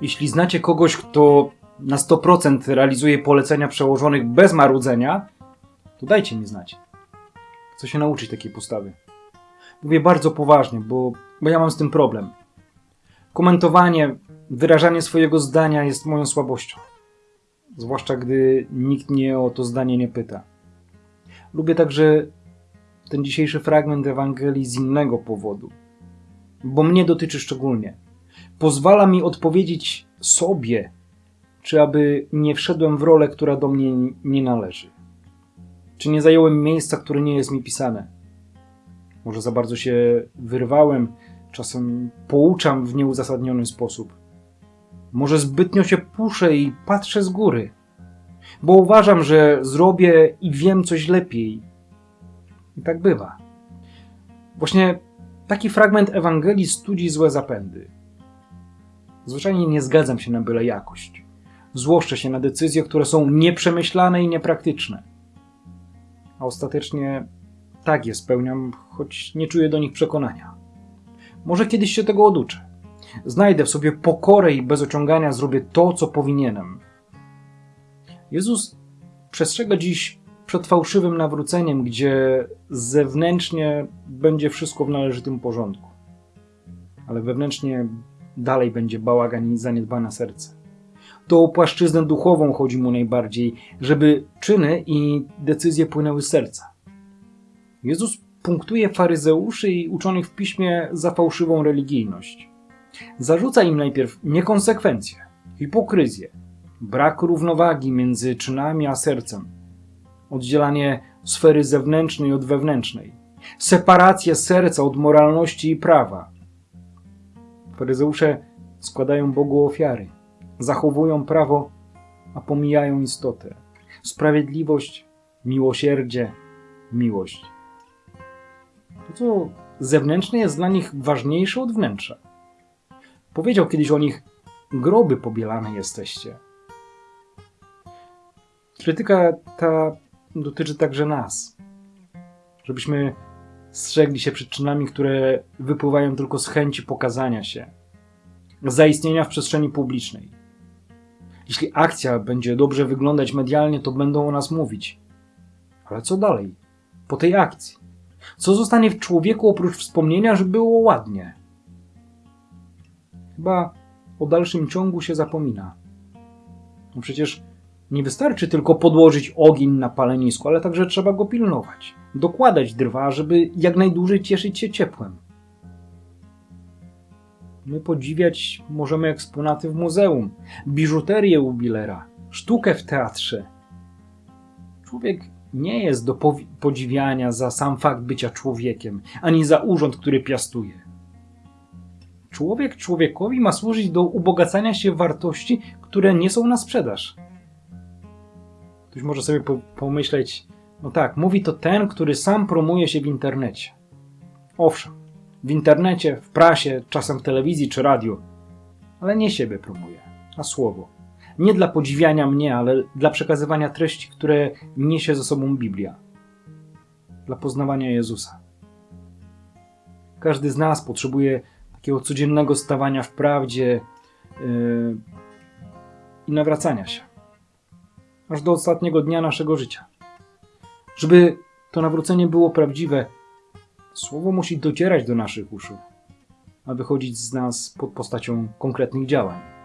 Jeśli znacie kogoś, kto na 100% realizuje polecenia przełożonych bez marudzenia, to dajcie mi znać. Chcę się nauczyć takiej postawy. Mówię bardzo poważnie, bo, bo ja mam z tym problem. Komentowanie, wyrażanie swojego zdania jest moją słabością. Zwłaszcza gdy nikt mnie o to zdanie nie pyta. Lubię także ten dzisiejszy fragment Ewangelii z innego powodu, bo mnie dotyczy szczególnie. Pozwala mi odpowiedzieć sobie, czy aby nie wszedłem w rolę, która do mnie nie należy. Czy nie zająłem miejsca, które nie jest mi pisane. Może za bardzo się wyrwałem, czasem pouczam w nieuzasadniony sposób. Może zbytnio się puszę i patrzę z góry, bo uważam, że zrobię i wiem coś lepiej. I tak bywa. Właśnie taki fragment Ewangelii studzi złe zapędy. Zwyczajnie nie zgadzam się na byle jakość. Złoszczę się na decyzje, które są nieprzemyślane i niepraktyczne. A ostatecznie tak je spełniam, choć nie czuję do nich przekonania. Może kiedyś się tego oduczę. Znajdę w sobie pokorę i bez ociągania zrobię to, co powinienem. Jezus przestrzega dziś przed fałszywym nawróceniem, gdzie zewnętrznie będzie wszystko w należytym porządku, ale wewnętrznie dalej będzie bałagan i zaniedbane serce. To o płaszczyznę duchową chodzi mu najbardziej, żeby czyny i decyzje płynęły z serca. Jezus punktuje faryzeuszy i uczonych w piśmie za fałszywą religijność. Zarzuca im najpierw niekonsekwencje, hipokryzję, brak równowagi między czynami a sercem, oddzielanie sfery zewnętrznej od wewnętrznej, separację serca od moralności i prawa. Faryzeusze składają Bogu ofiary, zachowują prawo, a pomijają istotę. Sprawiedliwość, miłosierdzie, miłość. To, co zewnętrzne, jest dla nich ważniejsze od wnętrza. Powiedział kiedyś o nich: groby pobielane jesteście. Krytyka ta dotyczy także nas. Żebyśmy strzegli się przed czynami, które wypływają tylko z chęci pokazania się, zaistnienia w przestrzeni publicznej. Jeśli akcja będzie dobrze wyglądać medialnie, to będą o nas mówić. Ale co dalej? Po tej akcji? Co zostanie w człowieku oprócz wspomnienia, że było ładnie? Chyba o dalszym ciągu się zapomina. No przecież nie wystarczy tylko podłożyć ogień na palenisku, ale także trzeba go pilnować, dokładać drwa, żeby jak najdłużej cieszyć się ciepłem. My podziwiać możemy eksponaty w muzeum, biżuterię u Billera, sztukę w teatrze. Człowiek nie jest do podziwiania za sam fakt bycia człowiekiem, ani za urząd, który piastuje. Człowiek człowiekowi ma służyć do ubogacania się wartości, które nie są na sprzedaż. Ktoś może sobie po pomyśleć, no tak, mówi to ten, który sam promuje się w internecie. Owszem, w internecie, w prasie, czasem w telewizji czy radiu, ale nie siebie promuje, a słowo. Nie dla podziwiania mnie, ale dla przekazywania treści, które niesie ze sobą Biblia. Dla poznawania Jezusa. Każdy z nas potrzebuje takiego codziennego stawania w prawdzie yy, i nawracania się. Aż do ostatniego dnia naszego życia. Żeby to nawrócenie było prawdziwe, słowo musi docierać do naszych uszu, a wychodzić z nas pod postacią konkretnych działań.